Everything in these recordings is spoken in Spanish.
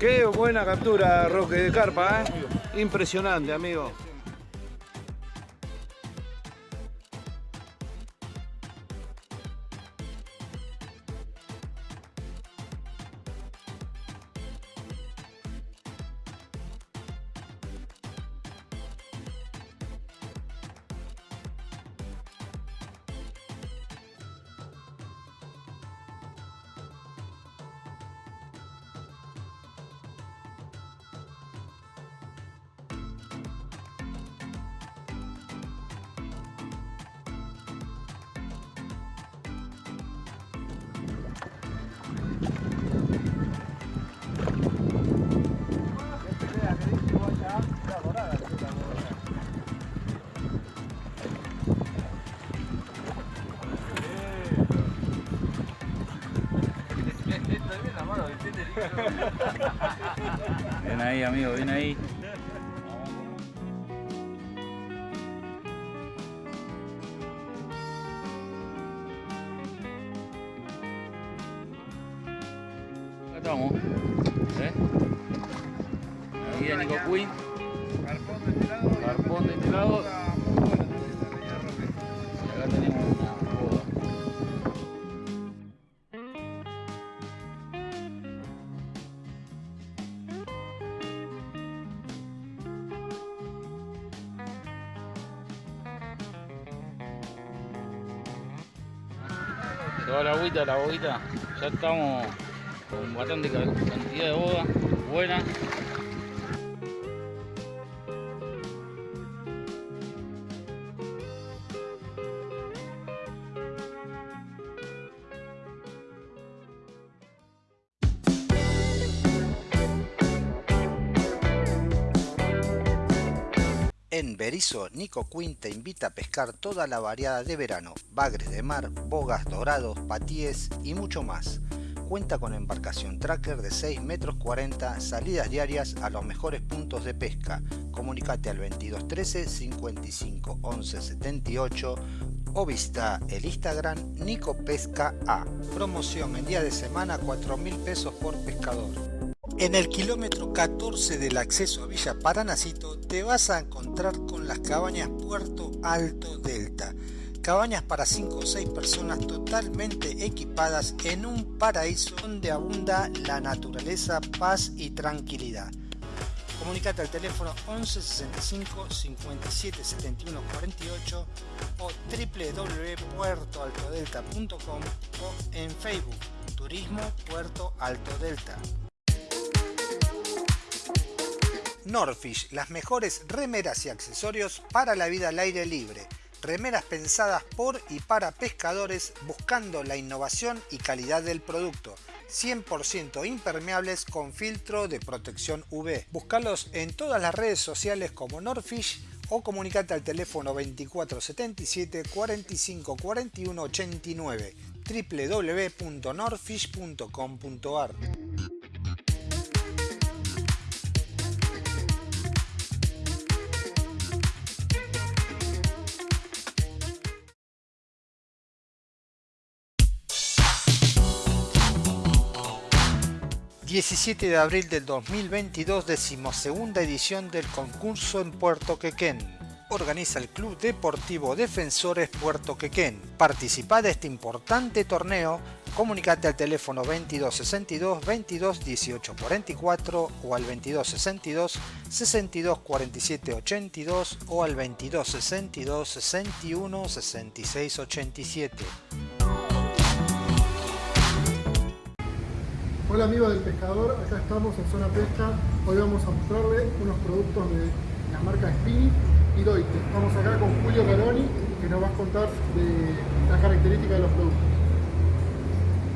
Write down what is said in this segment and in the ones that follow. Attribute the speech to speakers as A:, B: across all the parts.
A: Qué buena captura, Roque de Carpa, ¿eh? Impresionante, amigo.
B: Ahí, amigo, ven ahí. Acá estamos. ¿Eh? Ahí de Nico Queen.
A: Carpón de este lado.
B: Carpón de este lado. La boguita. Ya estamos con bastante ca- cantidad de boda. Buena.
C: Nico Quinn te invita a pescar toda la variada de verano, bagres de mar, bogas dorados, patíes y mucho más. Cuenta con embarcación tracker de 6 metros 40, salidas diarias a los mejores puntos de pesca. Comunicate al 2213 55 11 78 o visita el Instagram Nico Pesca A. Promoción en día de semana 4 mil pesos por pescador. En el kilómetro 14 del acceso a Villa Paranacito te vas a encontrar con las cabañas Puerto Alto Delta. Cabañas para 5 o 6 personas totalmente equipadas en un paraíso donde abunda la naturaleza, paz y tranquilidad. Comunicate al teléfono 11 65 57 71 48 o www.puertoaltodelta.com o en Facebook Turismo Puerto Alto Delta. Norfish, las mejores remeras y accesorios para la vida al aire libre. Remeras pensadas por y para pescadores buscando la innovación y calidad del producto. 100% impermeables con filtro de protección UV. Búscalos en todas las redes sociales como Norfish o comunicate al teléfono 2477 45 41 89 www.norfish.com.ar 17 de abril del 2022, decimosegunda edición del concurso en Puerto Quequén. Organiza el Club Deportivo Defensores Puerto Quequén. Participa de este importante torneo. Comunicate al teléfono 2262 22 18 44 o al 2262 62 47 82 o al 2262 61 66 87.
D: Hola amigos del pescador, acá estamos en Zona Pesca. Hoy vamos a mostrarle unos productos de la marca Spini y Doite. Estamos acá con Julio Caroni que nos va a contar de las características de los productos.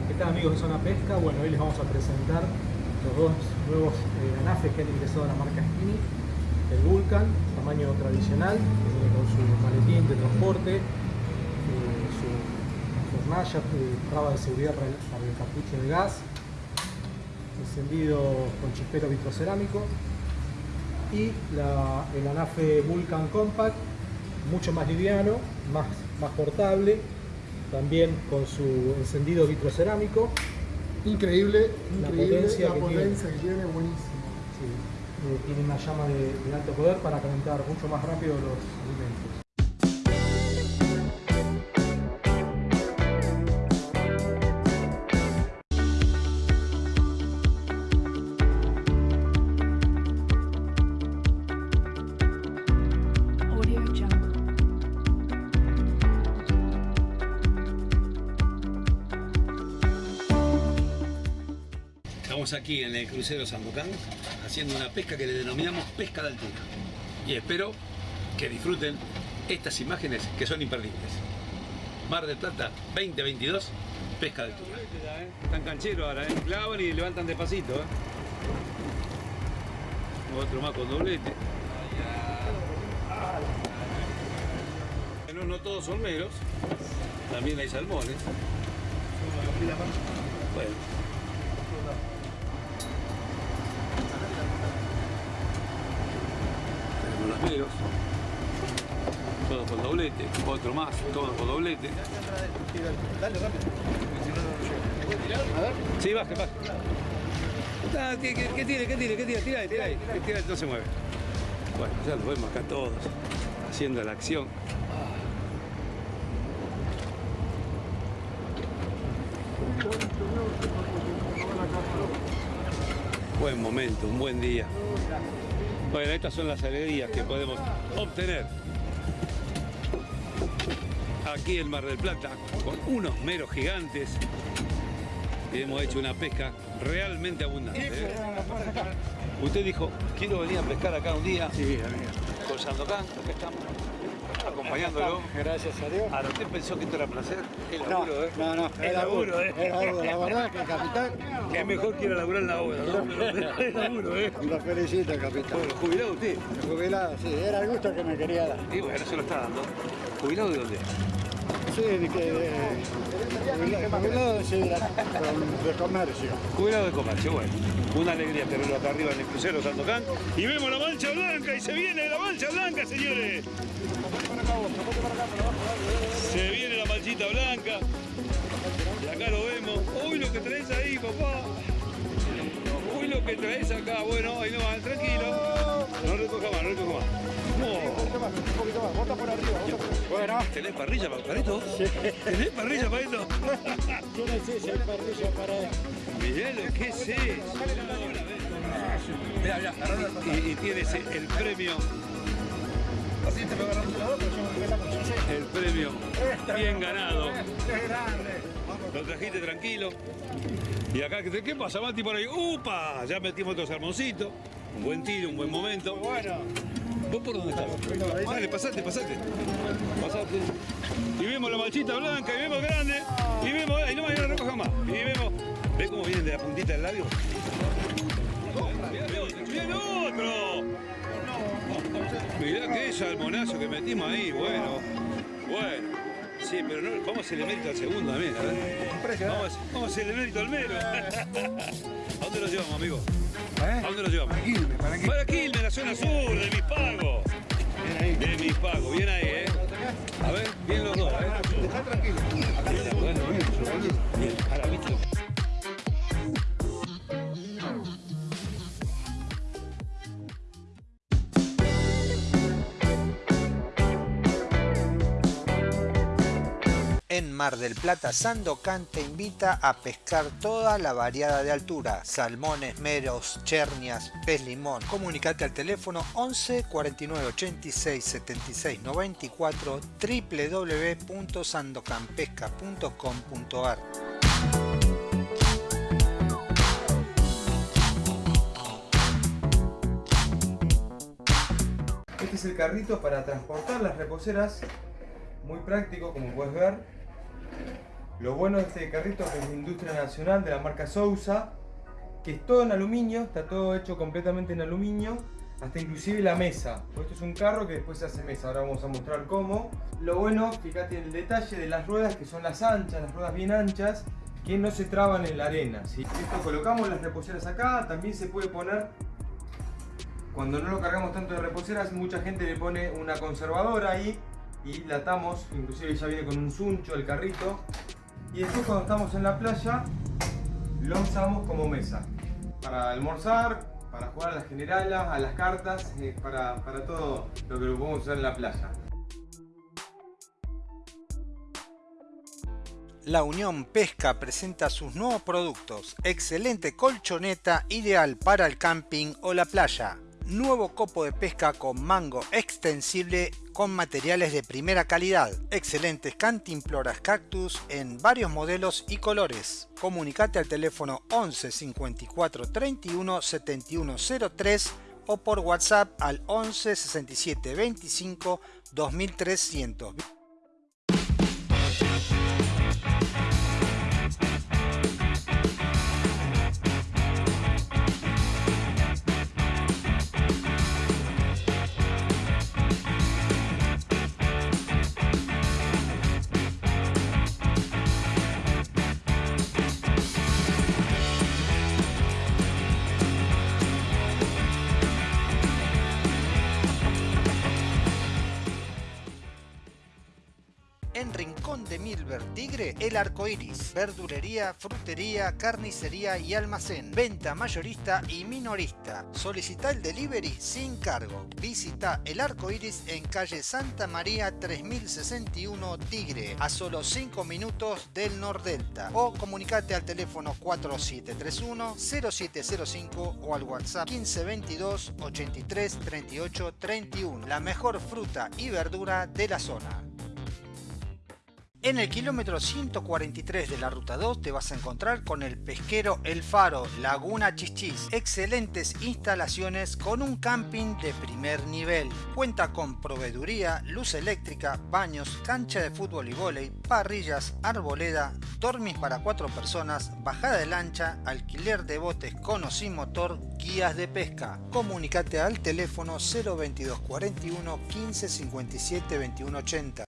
E: ¿Qué tal amigos de Zona Pesca? Bueno, hoy les vamos a presentar los dos nuevos eh, que han ingresado a la marca Spini. El Vulcan, tamaño tradicional, que viene con su maletín de transporte, eh, su hornalla, eh, traba de seguridad para el, para de gas, encendido con chispero vitrocerámico y la- el anafe Vulcan Compact, mucho más liviano, más, más portable, también con su encendido vitrocerámico
D: Increíble,
E: La
D: increíble
E: potencia
D: la
E: que
D: potencia que tiene, buenísimo.
E: Sí, eh, tiene una llama de, de alto poder para calentar mucho más rápido los alimentos.
A: Aquí en el crucero Sandocan haciendo una pesca que le denominamos pesca de altura. Y espero que disfruten estas imágenes que son imperdibles. Mar del Plata 2022, pesca de altura. Están cancheros ahora, ¿eh? clavan y levantan despacito. ¿eh? Otro más con doblete. No, no todos son meros, también hay salmones. Bueno. Tenemos los negros. Todos con doblete. Otro más, todos con doblete. Dale rápido. Sí, baje, baje. Ah, ¿Qué, tiene? ¿Qué tiene? ¿Qué tiene? Tira ahí, tira ahí. Tira ahí, no se mueve. Bueno, ya los vemos acá todos haciendo la acción. Buen momento, un buen día. Bueno, estas son las alegrías que podemos obtener aquí en Mar del Plata con unos meros gigantes. Y hemos hecho una pesca realmente abundante. ¿eh? Usted dijo, quiero venir a pescar acá un día. Sí, Con Sandocan, acá estamos. Acompañándolo.
F: Gracias a Dios.
A: Ahora, ¿usted pensó que esto era placer? Es
F: No,
A: laburo, ¿eh?
F: no, no,
A: Es laburo, ¿eh?
F: Es laburo, la verdad que capitán,
A: Que es mejor que ir a laburar en la obra, ¿no? Es laburo, ¿eh?
F: lo felicito, capitán.
A: Bueno, ¿jubilado usted?
F: Jubilado, sí, era el gusto que me quería dar.
A: Y bueno, se lo está dando. ¿Jubilado de dónde?
F: Sí, de que, de, comercio.
A: Jubilado de comercio, bueno. Una alegría tenerlo acá arriba en el crucero Sandocan. Y vemos la mancha blanca y se viene la mancha blanca, señores. Se viene la manchita blanca. Y acá lo vemos. Uy, lo que traes ahí, papá. Uy, lo que traes acá. Bueno, ahí no va, tranquilo. No recoja más, no recoja más. No.
F: Bueno,
A: ¿Tenés parrilla para esto? ¿Tenés parrilla para esto?
F: yo no sé si hay permiso para...
A: Mirá lo que es eso. Y, y tienes el premio. El premio bien ganado. Lo trajiste tranquilo. Y acá, ¿qué qué pasa, Mati, por ahí? ¡Upa! Ya metimos otro salmoncito. Un buen tiro, un buen momento. Bueno. ¿Vos por dónde estás? Dale, pasate, pasate. Pasate. Y vemos la manchita blanca, y vemos grande, y vemos, ahí no me no recoja más. Y vemos, ¿ves cómo vienen de la puntita del labio? ¡Bien otro! Mirá qué salmonazo que metimos ahí, bueno. Bueno. Sí, pero no, vamos a hacerle mérito al segundo también. Vamos, vamos a hacerle mérito al mero. ¿A dónde lo llevamos, amigo? ¿A dónde lo llevamos? Para Quilmes, para Quilmes. Para Quilmes, la zona sur, de mis pagos. De mis pagos, bien ahí, ¿eh? A ver, bien los dos, ¿eh? Dejá tranquilo. Bueno, bien, ahora, ¿viste?
C: Mar del Plata, Sandocan te invita a pescar toda la variada de altura, salmones, meros, chernias, pez limón. Comunicate al teléfono 11 49 86 76 94 www.sandocanpesca.com.ar
G: Este es el carrito para transportar las reposeras, muy práctico como puedes ver. Lo bueno de este carrito es que es de industria nacional de la marca Sousa, que es todo en aluminio, está todo hecho completamente en aluminio, hasta inclusive la mesa. Esto es un carro que después se hace mesa, ahora vamos a mostrar cómo. Lo bueno, fíjate el detalle de las ruedas que son las anchas, las ruedas bien anchas, que no se traban en la arena. ¿sí? Esto colocamos las reposeras acá, también se puede poner cuando no lo cargamos tanto de reposeras, mucha gente le pone una conservadora ahí y la atamos, inclusive ya viene con un suncho el carrito. Y después cuando estamos en la playa, lo usamos como mesa. Para almorzar, para jugar a las generalas, a las cartas, eh, para, para todo lo que lo podemos usar en la playa.
C: La Unión Pesca presenta sus nuevos productos. Excelente colchoneta ideal para el camping o la playa. Nuevo copo de pesca con mango extensible con materiales de primera calidad. Excelentes cantimploras cactus en varios modelos y colores. Comunicate al teléfono 11 54 31 71 03 o por WhatsApp al 11 67 25 2300. De Milver Tigre, El Arco Iris, verdulería, frutería, carnicería y almacén, venta mayorista y minorista. Solicita el delivery sin cargo. Visita El Arco Iris en calle Santa María 3061 Tigre, a solo 5 minutos del Nordelta. O comunicate al teléfono 4731 0705 o al WhatsApp 1522 83 38 31. La mejor fruta y verdura de la zona. En el kilómetro 143 de la ruta 2 te vas a encontrar con el pesquero El Faro, Laguna Chichis. Excelentes instalaciones con un camping de primer nivel. Cuenta con proveeduría, luz eléctrica, baños, cancha de fútbol y vóley, parrillas, arboleda, dormis para cuatro personas, bajada de lancha, alquiler de botes con o sin motor, guías de pesca. Comunicate al teléfono 022 41 15 57 21 80.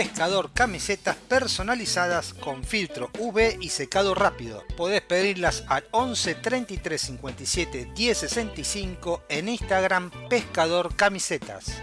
C: Pescador camisetas personalizadas con filtro UV y secado rápido. Podés pedirlas al 11 33 57 10 65 en Instagram Pescador Camisetas.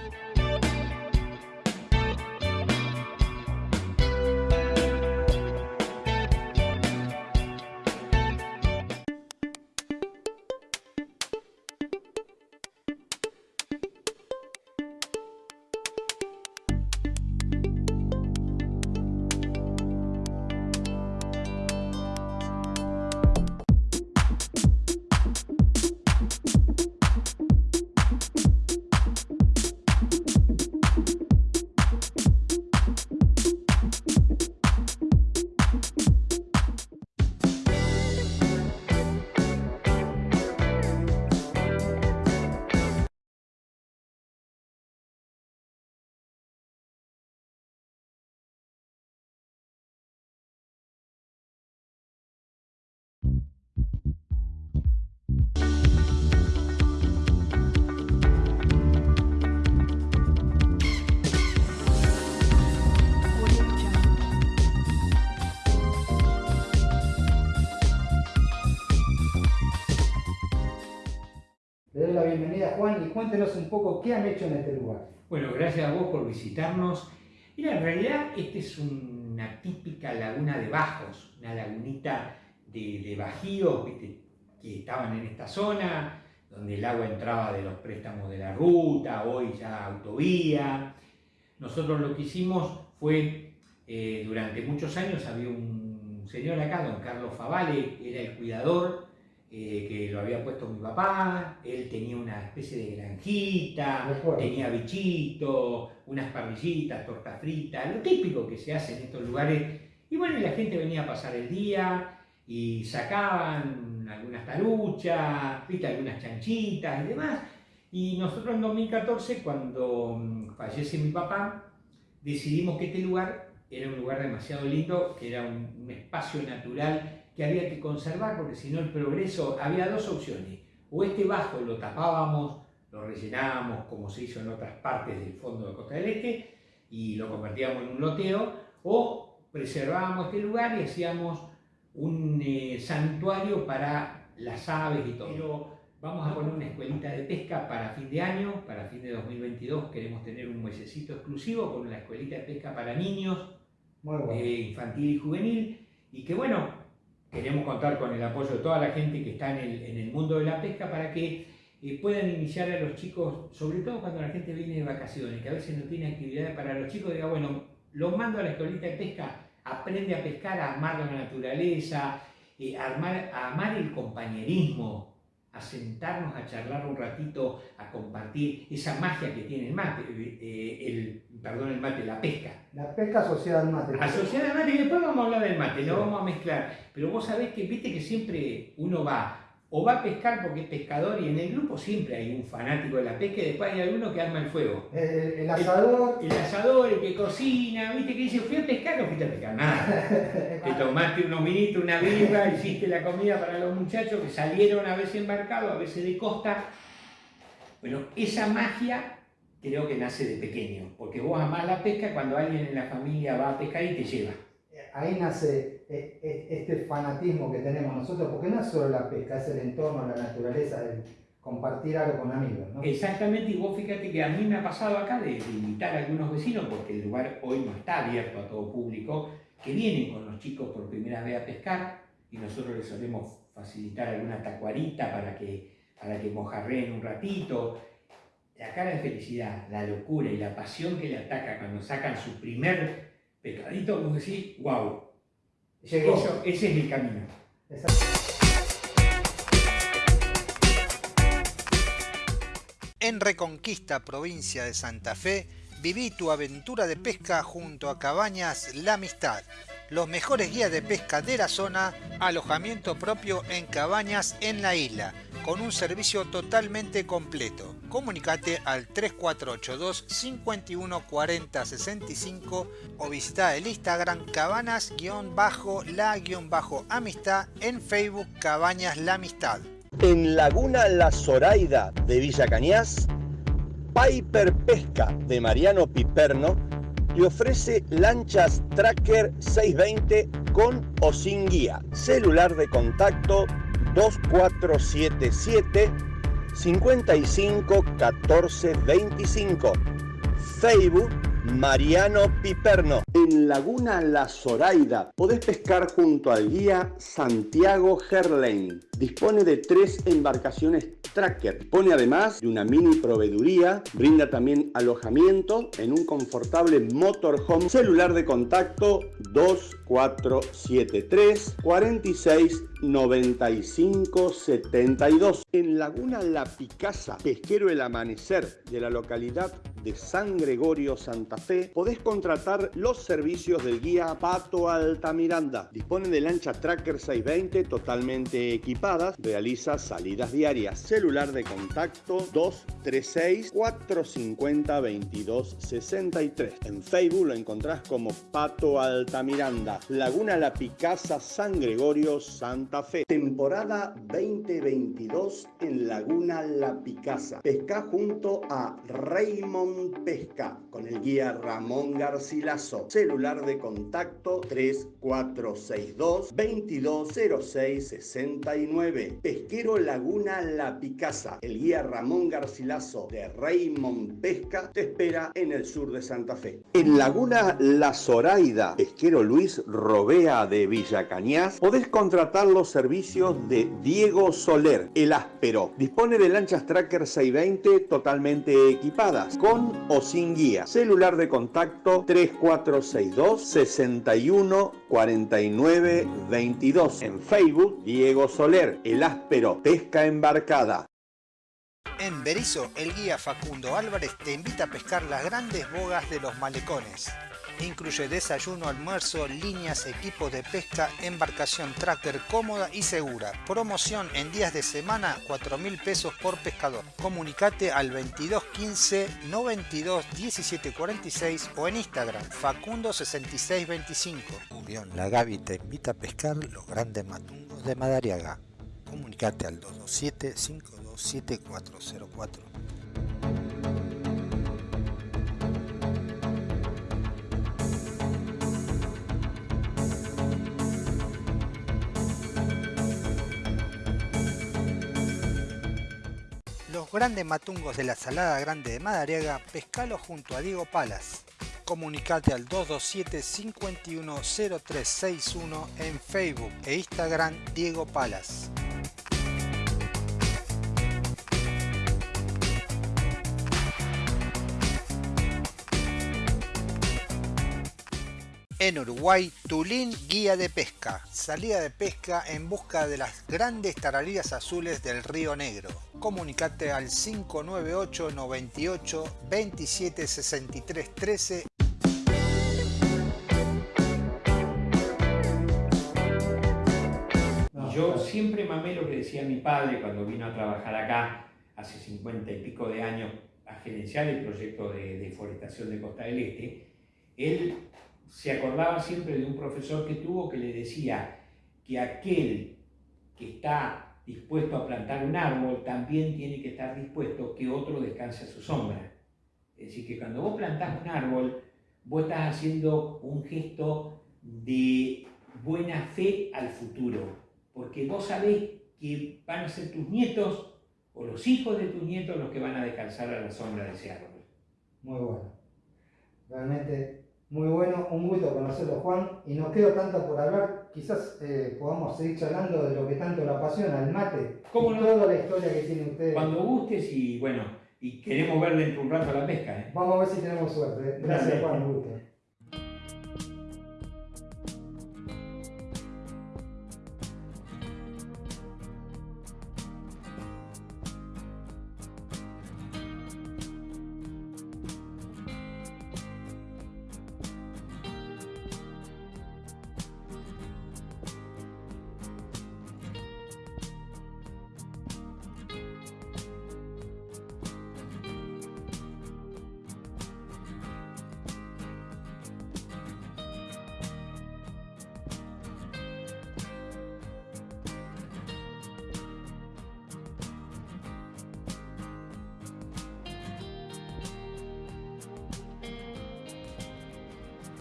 H: Bienvenida Juan y cuéntenos un poco qué han hecho en este lugar.
I: Bueno, gracias a vos por visitarnos. Mira, en realidad esta es una típica laguna de bajos, una lagunita de, bajíos que estaban en esta zona, donde el agua entraba de los préstamos de la ruta, hoy ya autovía. Nosotros lo que hicimos fue, eh, durante muchos años había un señor acá, don Carlos Favale, era el cuidador eh, que lo había puesto mi papá, él tenía una especie de granjita, tenía bichitos, unas parrillitas, torta frita, lo típico que se hace en estos lugares. Y bueno, la gente venía a pasar el día y sacaban algunas taruchas, ¿viste? algunas chanchitas y demás. Y nosotros en 2014, cuando mm, fallece mi papá, decidimos que este lugar era un lugar demasiado lindo, que era un, un espacio natural que había que conservar, porque si no el progreso, había dos opciones. O este bajo lo tapábamos, lo rellenábamos como se hizo en otras partes del fondo de Costa del Este, y lo convertíamos en un loteo, o preservábamos este lugar y hacíamos un eh, santuario para las aves y todo. Pero vamos a poner una escuelita de pesca para fin de año, para fin de 2022 queremos tener un mesecito exclusivo con una escuelita de pesca para niños, eh, infantil y juvenil, y que bueno, queremos contar con el apoyo de toda la gente que está en el, mundo de la pesca para que eh, puedan iniciar a los chicos, sobre todo cuando la gente viene de vacaciones, que a veces no tiene actividades para los chicos, diga, bueno, los mando a la escuelita de pesca, aprende a pescar, a amar la naturaleza, eh, a, amar el compañerismo, a sentarnos a charlar un ratito, a compartir esa magia que tiene el mate, eh, el, perdón, el mate, la pesca.
H: La pesca asociada al mate.
I: Asociada al mate, y después vamos a hablar del mate, lo vamos a mezclar. Pero vos sabés que, viste que siempre uno va o va a pescar porque es pescador y en el grupo siempre hay un fanático de la pesca y después hay alguno que arma el fuego.
H: El, asador.
I: El, asador, el que cocina, viste que dice, fui a pescar, no fuiste a pescar nada. Te tomaste unos minitos, una birra, hiciste la comida para los muchachos que salieron a veces embarcados, a veces de costa. Bueno, esa magia creo que nace de pequeño, porque vos amás la pesca cuando alguien en la familia va a pescar y te lleva
H: ahí nace eh, eh, este fanatismo que tenemos nosotros, porque no es solo la pesca, es el entorno, la naturaleza, el compartir algo con amigos.
I: Exactamente, y vos fíjate que a mí me ha pasado acá de, invitar a algunos vecinos, porque el lugar hoy no está abierto a todo público, que vienen con los chicos por primera vez a pescar y nosotros les solemos facilitar alguna tacuarita para que, para que mojarreen un ratito. La cara de felicidad, la locura y la pasión que le ataca cuando sacan su primer pescadito, vos decís, wow, Eso, ese es el camino.
C: En Reconquista, provincia de Santa Fe, viví tu aventura de pesca junto a Cabañas La Amistad los mejores guías de pesca de la zona, alojamiento propio en cabañas en la isla, con un servicio totalmente completo. Comunicate al 3482 51 40 65 o visita el Instagram cabanas-la-amistad en Facebook Cabañas La Amistad.
J: En Laguna La Zoraida de Villa Cañas, Piper Pesca de Mariano Piperno y ofrece lanchas Tracker 620 con o sin guía. Celular de contacto 2477 55 14 25. Facebook Mariano Piperno. En Laguna La Zoraida podés pescar junto al guía Santiago Gerlain. Dispone de tres embarcaciones tracker. Dispone además de una mini proveeduría. Brinda también alojamiento en un confortable motorhome. Celular de contacto 2473 46 95 72. En Laguna La Picasa, pesquero El Amanecer de la localidad San Gregorio Santa Fe, podés contratar los servicios del guía Pato Altamiranda. Dispone de lancha Tracker 620 totalmente equipadas, realiza salidas diarias. Celular de contacto 236 450 2263. En Facebook lo encontrás como Pato Altamiranda. Laguna La Picasa, San Gregorio Santa Fe. Temporada 2022 en Laguna La Picasa. Pesca junto a Raymond Pesca con el guía Ramón Garcilaso. Celular de contacto 3462 2206 69. Pesquero Laguna La Picasa. El guía Ramón Garcilaso de Raymond Pesca te espera en el sur de Santa Fe. En Laguna La Zoraida, pesquero Luis Robea de Villa Cañas, podés contratarlo servicios de Diego Soler, el áspero. Dispone de lanchas Tracker 620 totalmente equipadas, con o sin guía. Celular de contacto 3462 61 49 22. En Facebook, Diego Soler, el áspero, pesca embarcada.
C: En Berizo, el guía Facundo Álvarez te invita a pescar las grandes bogas de los malecones Incluye desayuno, almuerzo, líneas, equipos de pesca, embarcación tracker cómoda y segura. Promoción en días de semana, 4 mil pesos por pescador. Comunicate al 2215 92 17 46 o en Instagram Facundo 6625. Unión La Gaby te invita a pescar los grandes matungos de Madariaga. Comunicate al 227 527 404. Los grandes matungos de la Salada Grande de Madariaga, pescalo junto a Diego Palas. Comunicate al 227-510361 en Facebook e Instagram Diego Palas. En Uruguay, Tulín Guía de Pesca. Salida de pesca en busca de las grandes tarariras azules del Río Negro. Comunicate al 598 98 27 63 13
I: Y yo siempre mamé lo que decía mi padre cuando vino a trabajar acá hace 50 y pico de años a gerenciar el proyecto de deforestación de Costa del Este. Él se acordaba siempre de un profesor que tuvo que le decía que aquel que está dispuesto a plantar un árbol también tiene que estar dispuesto que otro descanse a su sombra. Es decir, que cuando vos plantás un árbol, vos estás haciendo un gesto de buena fe al futuro, porque vos sabés que van a ser tus nietos o los hijos de tus nietos los que van a descansar a la sombra de ese árbol.
H: Muy bueno. Realmente muy bueno, un gusto conocerlo Juan y nos queda tanto por hablar, quizás eh, podamos seguir charlando de lo que tanto lo apasiona, el mate,
I: ¿Cómo
H: y
I: no?
H: toda la historia que tiene usted.
I: Cuando gustes y bueno, y queremos ver dentro de un rato la pesca. ¿eh?
H: Vamos a ver si tenemos suerte. Gracias. Juan, un gusto.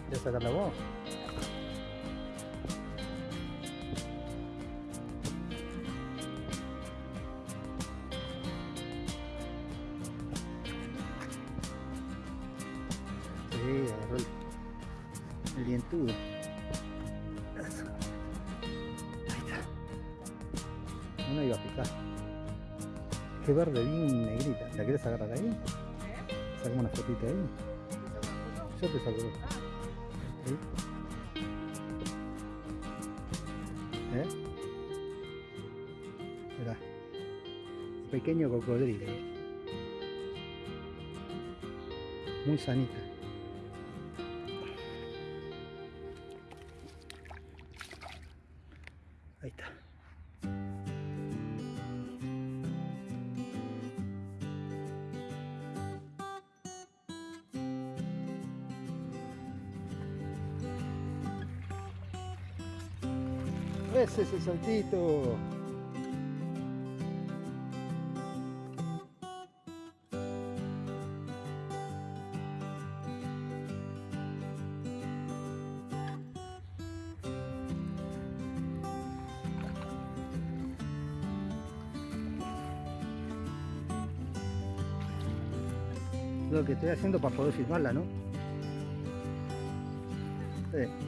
K: ¿Quieres sacarla vos? Sí, agarró el, el dientudo. Eso. Ahí está. No me iba a picar. Qué verde bien negrita. ¿La querés agarrar ahí? Sacamos una fotita ahí. Yo te saco. Ahí. ¿Eh? Mirá. Pequeño cocodrilo. Muy sanita. Saltito. Lo que estoy haciendo para poder filmarla, ¿no? Sí. Sí,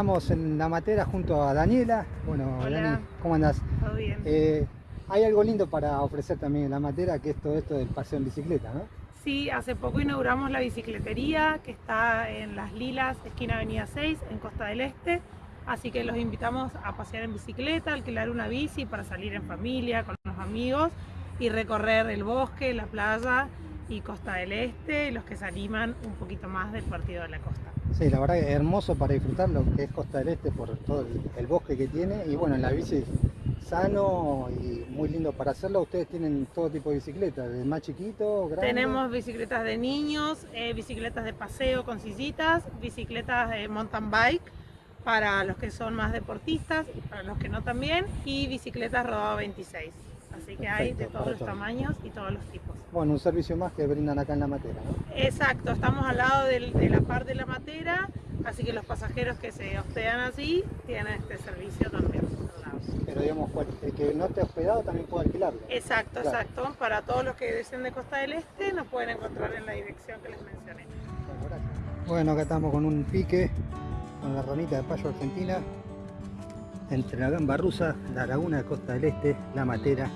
K: estamos en la matera junto a Daniela. Bueno,
L: Hola.
H: Dani, ¿cómo andás?
L: Todo bien.
H: Eh, hay algo lindo para ofrecer también en la matera, que es todo esto del paseo en bicicleta, ¿no?
L: Sí, hace poco inauguramos la bicicletería que está en Las Lilas, esquina Avenida 6, en Costa del Este. Así que los invitamos a pasear en bicicleta, alquilar una bici para salir en familia, con los amigos y recorrer el bosque, la playa y Costa del Este, los que se animan un poquito más del partido de la costa.
C: Sí, la verdad que es hermoso para disfrutar lo que es Costa del Este por todo el, bosque que tiene y bueno, en la bici sano y muy lindo para hacerlo. Ustedes tienen todo tipo de bicicletas, de más chiquito, grande.
L: Tenemos bicicletas de niños, eh, bicicletas de paseo con sillitas, bicicletas de mountain bike para los que son más deportistas, para los que no también, y bicicletas rodado 26. Así que hay de todos los tamaños y todos los tipos.
C: Bueno, un servicio más que brindan acá en la matera, ¿no?
L: Exacto, estamos al lado del- de la par de la matera, así que los pasajeros que se hospedan así tienen este servicio también.
C: Pero digamos, el que no esté hospedado también puede alquilarlo.
L: Exacto,
C: Claro.
L: exacto. Para todos los que deseen de Costa del Este nos pueden encontrar en la dirección que les mencioné.
C: Bueno, acá estamos con un pique, con la ranita de payo argentina, entre la gamba rusa, la laguna de Costa del Este, la matera.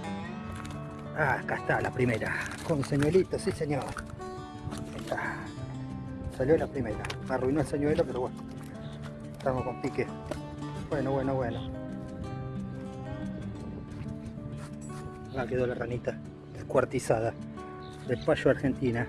C: Ah, acá está la primera, con señuelito, sí señor. Está. Salió la primera. Me arruinó el señuelo, pero bueno. Estamos con pique. Bueno, bueno, bueno. Acá quedó la ranita descuartizada de payo argentina.